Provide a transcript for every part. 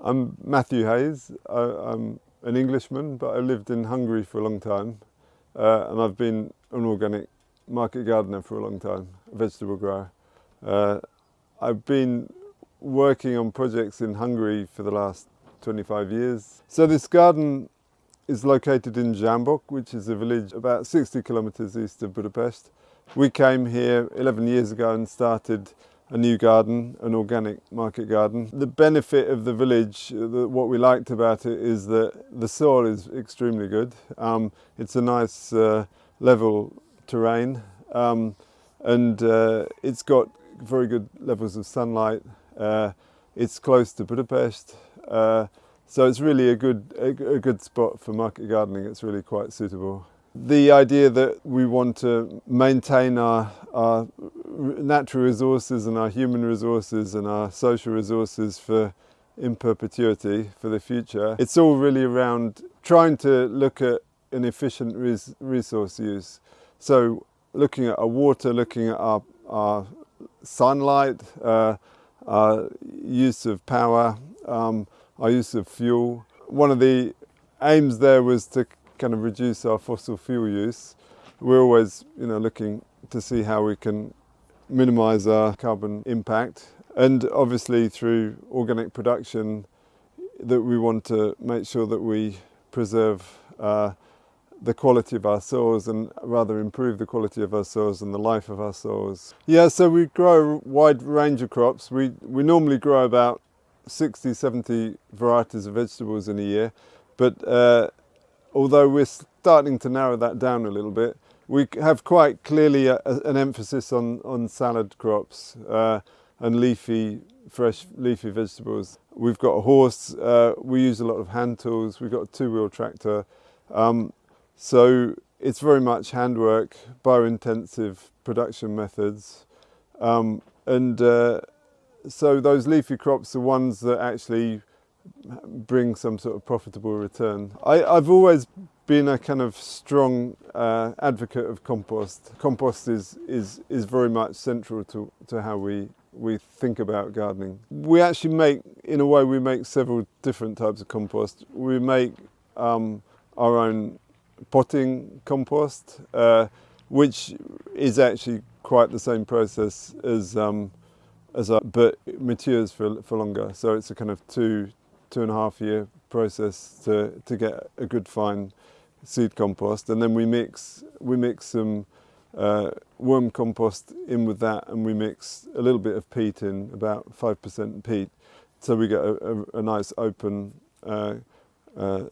I'm Matthew Hayes. I, am an Englishman, but I lived in Hungary for a long time. Uh, and I've been an organic market gardener for a long time, a vegetable grower. Uh, I've been working on projects in Hungary for the last 25 years. So this garden is located in Zsámbok, which is a village about 60 kilometers east of Budapest. We came here 11 years ago and started a new garden, an organic market garden. The benefit of the village, the, what we liked about it is that the soil is extremely good. Um, it's a nice uh, level terrain um, and uh, it's got very good levels of sunlight. Uh, it's close to Budapest. Uh, so it's really a good, a, a good spot for market gardening. It's really quite suitable. The idea that we want to maintain our, our natural resources and our human resources and our social resources for in perpetuity for the future. It's all really around trying to look at an efficient res resource use. So looking at our water, looking at our, our sunlight, uh, our use of power, um, our use of fuel. One of the aims there was to kind of reduce our fossil fuel use. We're always you know, looking to see how we can minimise our carbon impact and obviously through organic production that we want to make sure that we preserve uh, the quality of our soils and rather improve the quality of our soils and the life of our soils. Yeah, so we grow a wide range of crops. We, we normally grow about 60, 70 varieties of vegetables in a year, but uh, although we're starting to narrow that down a little bit, we have quite clearly a, a, an emphasis on, on salad crops uh, and leafy, fresh leafy vegetables. We've got a horse, uh, we use a lot of hand tools, we've got a two-wheel tractor. Um, so it's very much handwork, bio-intensive production methods. Um, and uh, so those leafy crops are ones that actually bring some sort of profitable return. I, have always been a kind of strong uh, advocate of compost. Compost is, is, is very much central to, to how we, we think about gardening. We actually make, in a way, we make several different types of compost. We make um, our own potting compost, uh, which is actually quite the same process as um, as a, but matures for for longer. So it's a kind of two two and a half year process to to get a good fine seed compost, and then we mix we mix some uh, worm compost in with that, and we mix a little bit of peat in, about five percent peat, so we get a, a, a nice open. Uh, uh,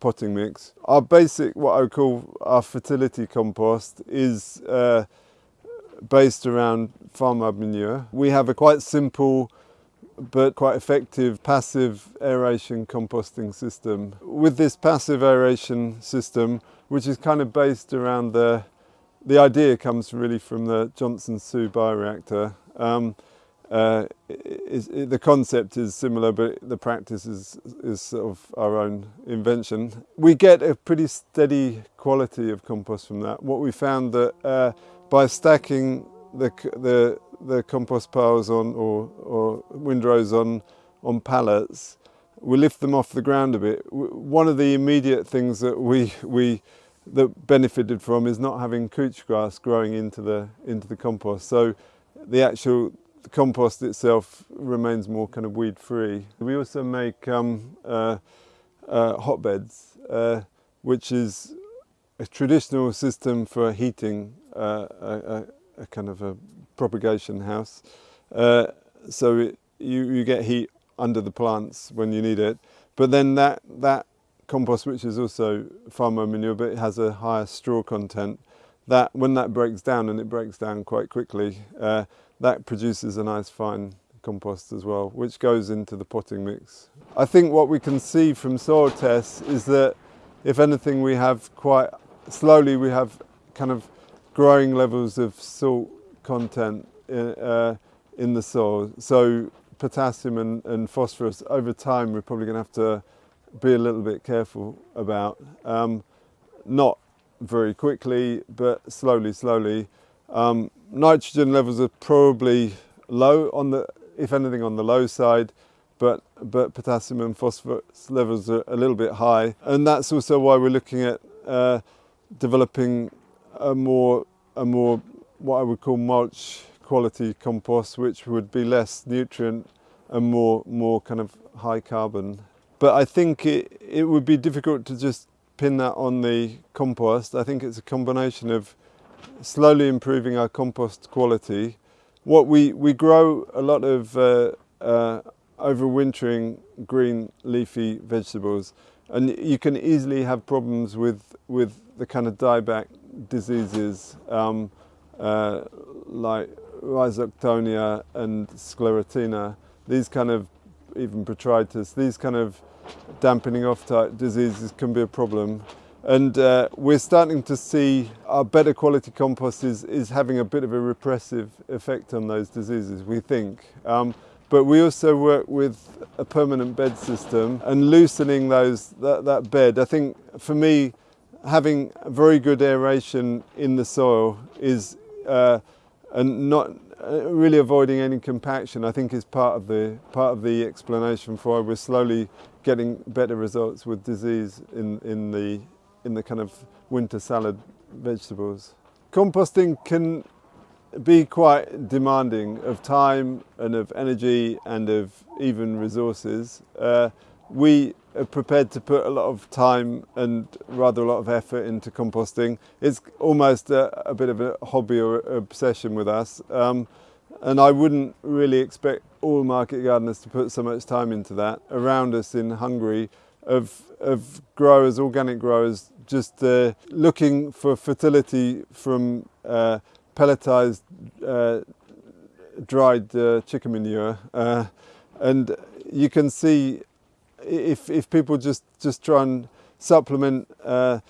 potting mix. Our basic, what I would call our fertility compost is uh, based around farm manure. We have a quite simple but quite effective passive aeration composting system. With this passive aeration system, which is kind of based around the, the idea comes really from the Johnson Su bioreactor. Um, uh, is, the concept is similar, but the practice is, is sort of our own invention. We get a pretty steady quality of compost from that. What we found that uh, by stacking the, the, the compost piles on or, or windrows on, on pallets, we lift them off the ground a bit. One of the immediate things that we, we that benefited from is not having couch grass growing into the, into the compost. So the actual compost itself remains more kind of weed free. We also make um, uh, uh, hotbeds, uh, which is a traditional system for heating uh, a, a, kind of a propagation house. Uh, so it, you, you get heat under the plants when you need it. But then that, that compost, which is also farmer manure, but it has a higher straw content, that when that breaks down, and it breaks down quite quickly, uh, that produces a nice fine compost as well, which goes into the potting mix. I think what we can see from soil tests is that if anything we have quite slowly we have kind of growing levels of salt content in, uh, in the soil. So potassium and, and, phosphorus over time we're probably going to have to be a little bit careful about. Um, not very quickly but slowly, slowly. Um, nitrogen levels are probably low on the, if anything on the low side, but, but potassium and phosphorus levels are a little bit high. And that's also why we're looking at uh, developing a more, a more, what I would call mulch quality compost, which would be less nutrient and more, more kind of high carbon. But I think it, it would be difficult to just pin that on the compost. I think it's a combination of slowly improving our compost quality. What we, we grow a lot of uh, uh, overwintering green leafy vegetables and you can easily have problems with, with the kind of dieback diseases um, uh, like rhizoctonia and sclerotinia, these kind of, even botrytis, these kind of dampening off type diseases can be a problem. And uh, we're starting to see our better quality compost is, is having a bit of a repressive effect on those diseases, we think. Um, but we also work with a permanent bed system and loosening those that, that bed. I think for me, having very good aeration in the soil is uh, and not uh, really avoiding any compaction I think is part of the part of the explanation for why we're slowly getting better results with disease in in the in the kind of winter salad vegetables. Composting can be quite demanding of time and of energy and of even resources. Uh, we prepared to put a lot of time and rather a lot of effort into composting. It's almost a, a bit of a hobby or obsession with us. Um, and I wouldn't really expect all market gardeners to put so much time into that. Around us in Hungary, of, of growers, organic growers, just uh, looking for fertility from uh, pelletized uh, dried uh, chicken manure. Uh, and you can see if, if people just, just try and supplement uh,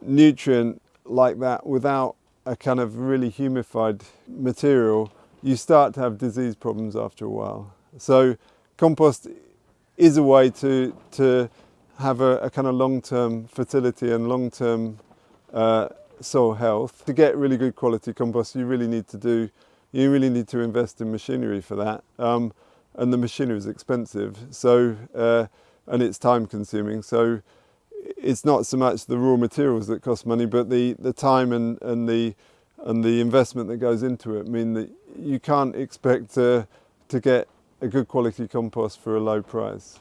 nutrient like that without a kind of really humified material, you start to have disease problems after a while. So compost is a way to, to have a, a kind of long-term fertility and long-term uh, soil health. To get really good quality compost, you really need to do, you really need to invest in machinery for that. Um, and the machinery is expensive, so uh, and it's time consuming. So it's not so much the raw materials that cost money, but the, the time and, and the and the investment that goes into it mean that you can't expect to, to get a good quality compost for a low price.